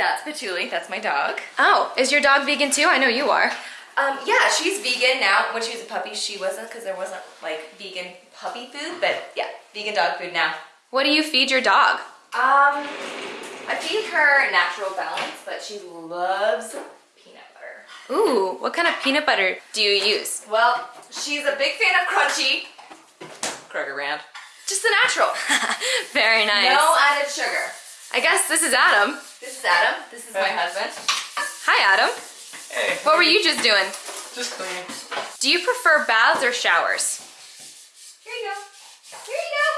That's Patchouli. That's my dog. Oh, is your dog vegan too? I know you are. Um, yeah, she's vegan now. When she was a puppy, she wasn't because there wasn't like vegan puppy food. But yeah, vegan dog food now. What do you feed your dog? Um, I feed her natural balance, but she loves peanut butter. Ooh, what kind of peanut butter do you use? Well, she's a big fan of crunchy. Kroger brand. Just the natural. Very nice. No added sugar. I guess this is Adam. This is Adam. This is my husband. Hi, Adam. Hey. What were you just doing? Just cleaning. Do you prefer baths or showers? Here you go. Here you go.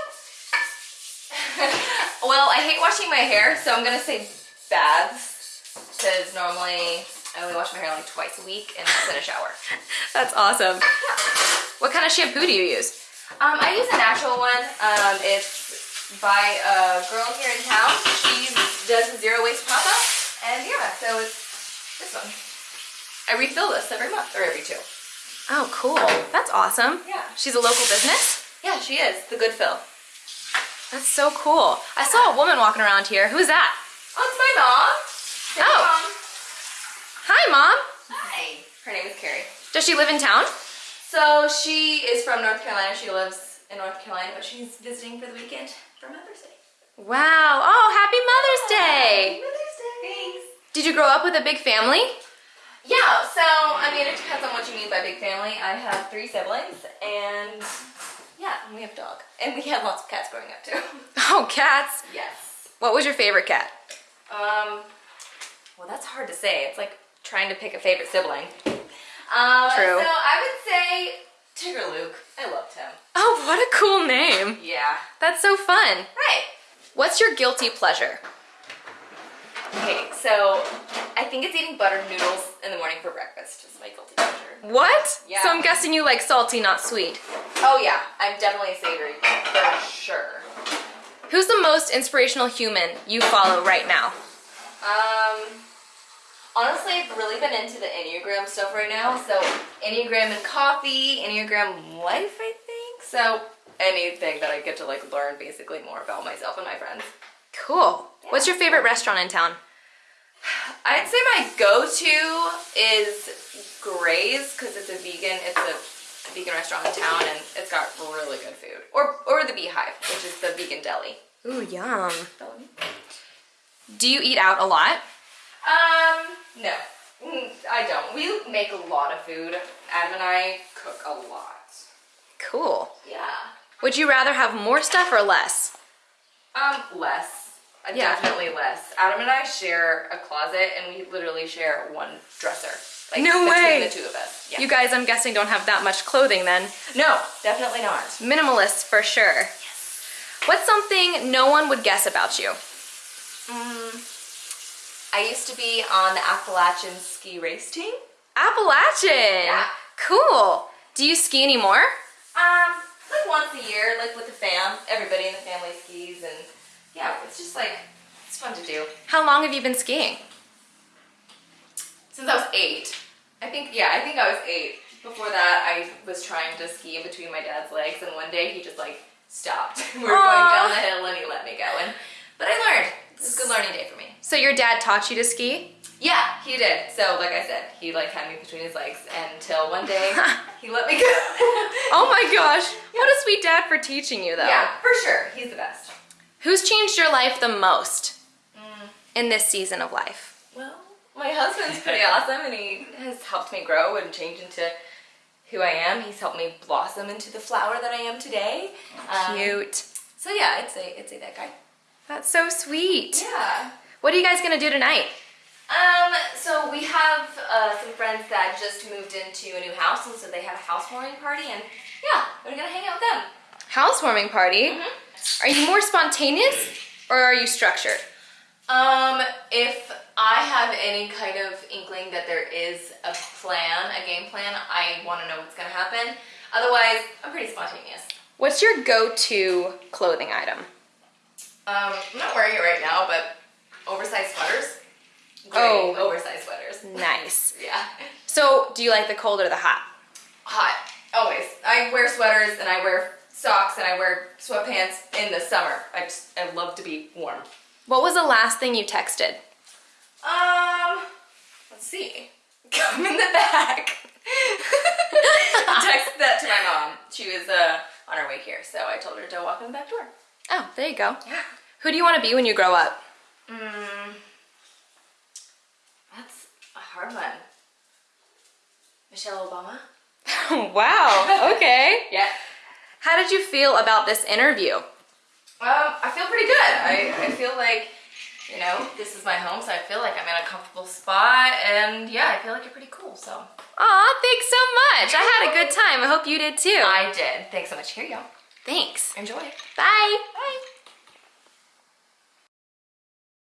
well, I hate washing my hair, so I'm gonna say baths. Because normally I only wash my hair like twice a week and it's in a shower. That's awesome. What kind of shampoo do you use? Um, I use a natural one. Um, it's by a girl here in town. She does a zero waste pop up. And yeah, so it's this one. I refill this every month or every two. Oh, cool. That's awesome. Yeah. She's a local business? Yeah, she is. The good fill. That's so cool. I saw a woman walking around here. Who's that? Oh, it's my mom. Say Oh. Mom. Hi, Mom. Hi. Her name is Carrie. Does she live in town? So she is from North Carolina. She lives in North Carolina, but she's visiting for the weekend for Mother's Day. Wow. Oh, happy Mother's Day. Mother's Day. Thanks. Did you grow up with a big family? Yeah, so I mean, it depends on what you mean by big family. I have three siblings, and yeah, and we have a dog, and we had lots of cats growing up too. Oh, cats. yes. What was your favorite cat? Um. Well, that's hard to say. It's like trying to pick a favorite sibling. Um, True. So I would say Tigger Luke. I loved him. Oh, what a cool name. Yeah. That's so fun. Right. What's your guilty pleasure? Okay, so I think it's eating buttered noodles in the morning for breakfast. Is my guilty pleasure. What? Yeah. So I'm guessing you like salty, not sweet. Oh yeah, I'm definitely a savory for sure. Who's the most inspirational human you follow right now? Um, honestly, I've really been into the Enneagram stuff right now. So Enneagram and coffee, Enneagram life, I think. So anything that I get to like learn basically more about myself and my friends. Cool. What's your favorite restaurant in town? I'd say my go-to is Gray's because it's a vegan. It's a vegan restaurant in town and it's got really good food. Or or the Beehive, which is the vegan deli. Ooh, yum. Do you eat out a lot? Um, no, Mm, I don't. We make a lot of food. Adam and I cook a lot. Cool. Yeah. Would you rather have more stuff or less? Um, less. Uh, Yeah. Definitely less. Adam and I share a closet, and we literally share one dresser. Like, No between way. the two of us. Yeah. You guys, I'm guessing, don't have that much clothing then. no, definitely not. Minimalist for sure. Yes. What's something no one would guess about you? I used to be on the Appalachian ski race team. Appalachian. Yeah. Cool. Do you ski anymore? Um, like once a year, like with the fam. Everybody in the family skis, and yeah, it's just like it's fun to do. How long have you been skiing? Since I was eight, I think. Yeah, I think I was eight. Before that, I was trying to ski in between my dad's legs, and one day he just like stopped. we were going down the hill, and he let me go. And but I learned. It was a good learning day for me. So your dad taught you to ski? Yeah, he did. So like I said, he like had me between his legs until one day he let me go. Oh my gosh. What a sweet dad for teaching you though. Yeah, for sure. He's the best. Who's changed your life the most in this season of life? Well, my husband's pretty awesome and he has helped me grow and change into who I am. He's helped me blossom into the flower that I am today. Um, Cute. So yeah, I'd say I'd say that guy. That's so sweet. Yeah. What are you guys gonna do tonight? Um, so we have uh, some friends that just moved into a new house and so they have a housewarming party and yeah, we're gonna hang out with them. Housewarming party. Are you more spontaneous or are you structured? Um, if I have any kind of inkling that there is a plan, a game plan, I want to know what's gonna happen. Otherwise, I'm pretty spontaneous. What's your go-to clothing item? Um, I'm not wearing it right now, but oversized sweaters. Great Oh. oversized sweaters. Nice. Yeah. So, do you like the cold or the hot? Hot. Always. I wear sweaters and I wear socks and I wear sweatpants in the summer. I just I love to be warm. What was the last thing you texted? Um, let's see. Come in the back. Text that to my mom. She was uh, on her way here, so I told her to walk in the back door. Oh, there you go. Yeah. Who do you want to be when you grow up? Mm, that's a hard one. Michelle Obama? wow. Okay. Yeah. How did you feel about this interview? Um, I feel pretty good. I, I feel like, you know, this is my home, so I feel like I'm in a comfortable spot, and yeah, I feel like you're pretty cool, so. Aw, thanks so much. I had a good time. I hope you did too. I did. Thanks so much. Here you go. Thanks. Enjoy. Bye. Bye.